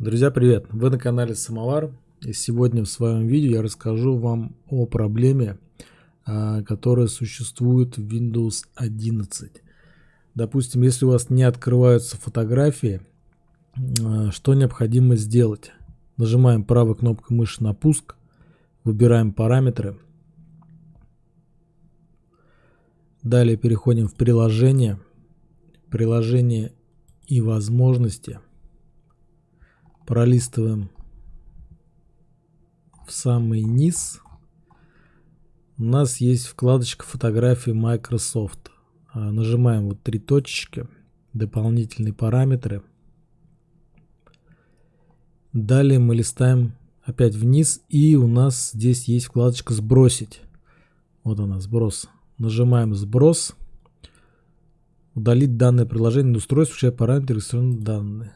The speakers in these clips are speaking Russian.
Друзья, привет! Вы на канале Самовар. И сегодня в своем видео я расскажу вам о проблеме, а, которая существует в Windows 11. Допустим, если у вас не открываются фотографии, а, что необходимо сделать? Нажимаем правой кнопкой мыши на пуск, выбираем параметры. Далее переходим в приложение, приложение и возможности – пролистываем в самый низ. У нас есть вкладочка фотографии Microsoft. А, нажимаем вот три точечки, дополнительные параметры. Далее мы листаем опять вниз и у нас здесь есть вкладочка сбросить. Вот она, сброс. Нажимаем сброс. Удалить данное приложение на устройство, включая параметры регистрационные данные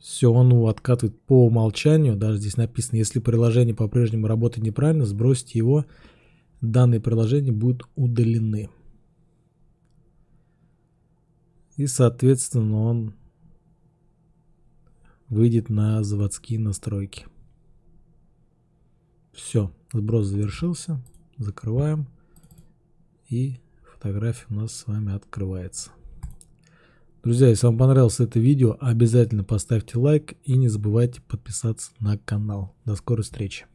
все он откатывает по умолчанию, даже здесь написано, если приложение по-прежнему работает неправильно, сбросьте его, данные приложения будут удалены. И, соответственно, он выйдет на заводские настройки. Все, сброс завершился. Закрываем. И фотография у нас с вами открывается. Друзья, если вам понравилось это видео, обязательно поставьте лайк и не забывайте подписаться на канал. До скорой встречи.